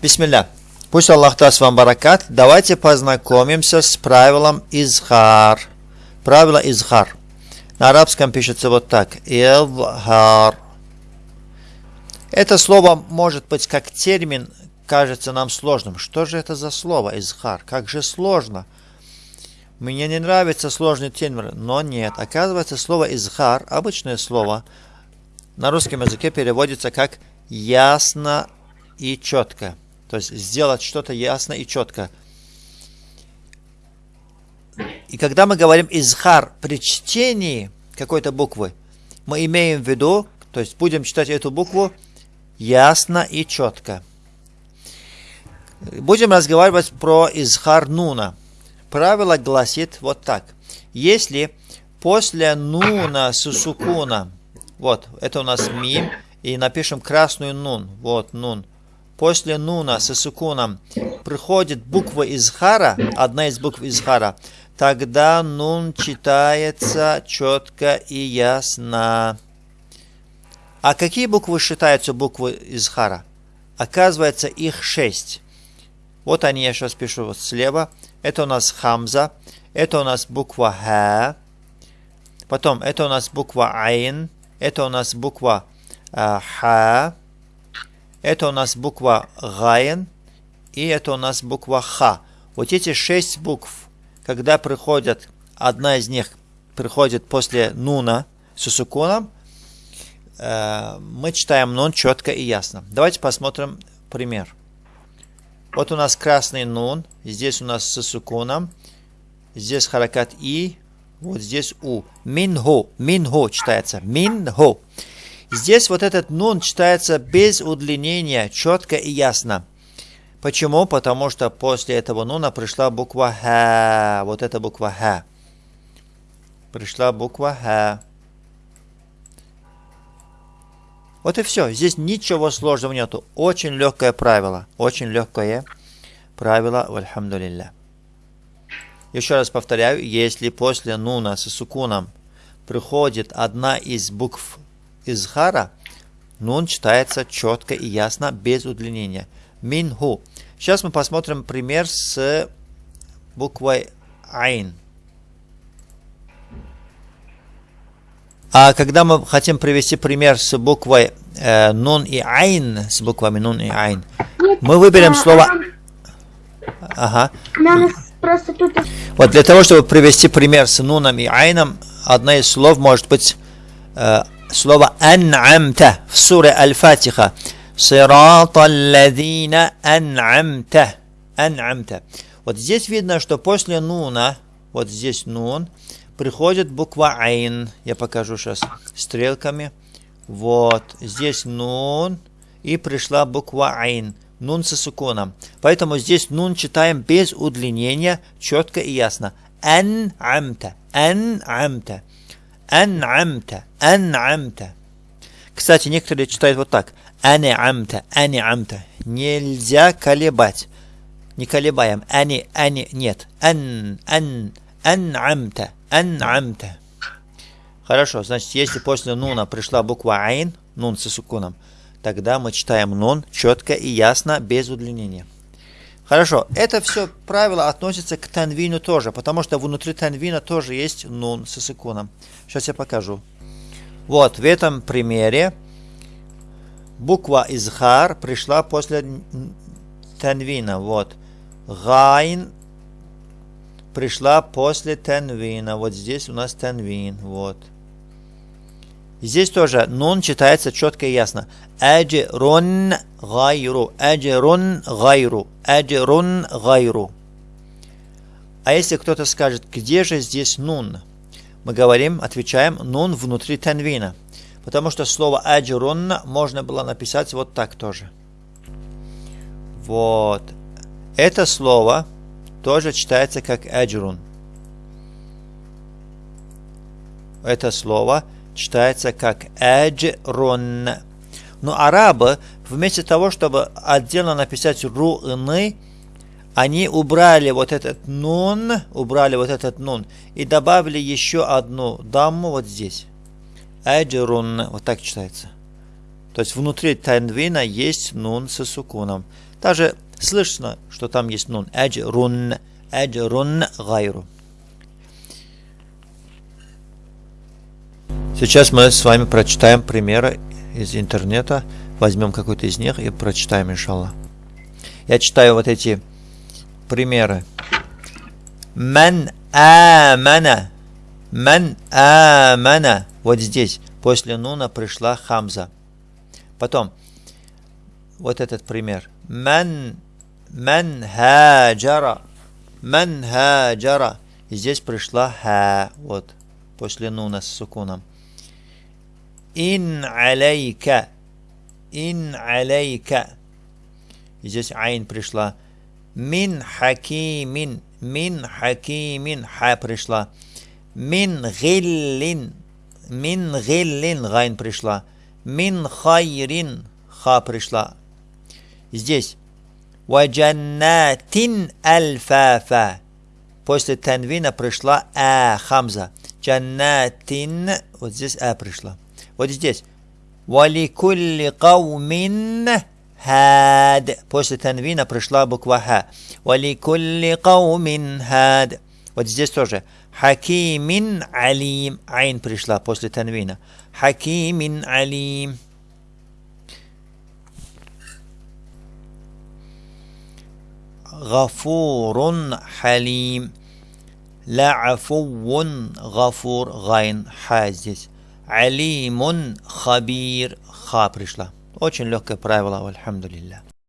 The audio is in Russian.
Бисмилля. Пусть Аллах даст вам баракат. Давайте познакомимся с правилом изхар. Правило изхар. На арабском пишется вот так. Изхар. Это слово может быть как термин, кажется нам сложным. Что же это за слово изхар? Как же сложно. Мне не нравится сложный термин, но нет. Оказывается, слово изхар, обычное слово, на русском языке переводится как ясно и четко. То есть сделать что-то ясно и четко. И когда мы говорим изхар при чтении какой-то буквы, мы имеем в виду, то есть будем читать эту букву ясно и четко. Будем разговаривать про изхар нуна. Правило гласит вот так. Если после нуна с сукуна, вот, это у нас мим, и напишем красную нун, вот нун, после нуна с сукуном приходит буква изхара, одна из букв изхара, тогда нун читается четко и ясно. А какие буквы считаются буквы изхара? Оказывается, их шесть. Вот они, я сейчас пишу вот слева. Это у нас хамза. Это у нас буква ха. Потом, это у нас буква айн. Это у нас буква э, ха. Это у нас буква гайн. И это у нас буква ха. Вот эти шесть букв, когда приходят, одна из них приходит после нуна с сукуном, э, мы читаем нун четко и ясно. Давайте посмотрим пример. Вот у нас красный нун, здесь у нас с сукуном, здесь харакат и, вот здесь у. Минхо, минхо читается, минхо. Здесь вот этот нун читается без удлинения, четко и ясно. Почему? Потому что после этого нуна пришла буква Х. Вот эта буква Х. Пришла буква Х. Вот и все. Здесь ничего сложного нету. Очень легкое правило. Очень легкое правило. Вальхамдулилля. Еще раз повторяю. Если после нуна с сукуном приходит одна из букв из хара, нун читается четко и ясно, без удлинения. Минху. Сейчас мы посмотрим пример с буквой айн. А когда мы хотим привести пример с буквой э, нун и айн, с буквами нун и айн, мы выберем слово... Ага. Вот для того, чтобы привести пример с нуном и айном, одно из слов может быть э, слово ан'амта в суре Аль-Фатиха. Сирата алладина ан'амта. Ан'амта. Вот здесь видно, что после нуна, вот здесь нун, приходит буква Айн. Я покажу сейчас стрелками. Вот, здесь нун, и пришла буква Айн. Нун со суконом. Поэтому здесь нун читаем без удлинения, четко и ясно. Ан амта, ан амта, ан амта, ан амта. Кстати, некоторые читают вот так. Ани амта, ани амта. Нельзя колебать. Не колебаем. Ани, ани, нет. Ан, ан, ан амта. Ан'амта. Хорошо, значит, если после нуна пришла буква айн, нун с сукуном, тогда мы читаем нун четко и ясно, без удлинения. Хорошо, это все правило относится к танвину тоже, потому что внутри танвина тоже есть нун с сукуном. Сейчас я покажу. Вот, в этом примере буква изхар пришла после танвина. Вот. Гайн пришла после танвина. Вот здесь у нас танвин. Вот. Здесь тоже нун читается четко и ясно. أجر غير. أجر غير. أجر غير. А если кто-то скажет, где же здесь нун? Мы говорим, отвечаем, нун внутри танвина. Потому что слово аджрун можно было написать вот так тоже. Вот. Это слово тоже читается как аджрун. Это слово читается как аджрун. Но арабы, вместо того, чтобы отдельно написать руны, они убрали вот этот нун, убрали вот этот нун и добавили еще одну дамму вот здесь. Аджрун, вот так читается. То есть внутри танвина есть нун со сукуном. Даже слышно, что там есть нун. Аджрун, аджрун гайру. Сейчас мы с вами прочитаем примеры из интернета. Возьмем какой-то из них и прочитаем, иншаллах. Я читаю вот эти примеры. Ман амана. Ман амана. Вот здесь. После нуна пришла хамза. Потом. Вот этот пример. Ман, ман хаджара. Ман хаджара. Здесь пришла ха. Вот. После нуна с сукуном. Ин алейка. إن عليك. И здесь айн пришла. من حكيم. من حكيم. Ха пришла. من غل. من غل. Гайн пришла. من خير. Ха пришла. Здесь. وجنات ألفافا. После танвина пришла а хамза. جنات. Вот здесь а пришла. Вот здесь. Валикулли каумин хад. После танвина пришла буква ха. Валикулли каумин хад. Вот здесь тоже. Хакимин алим. Айн пришла после танвина. Хакимин алим. غفور حليم لا عفو غفور غين حازز Алимун хабир. Ха пришла. Очень легкое правило, альхамдулилля.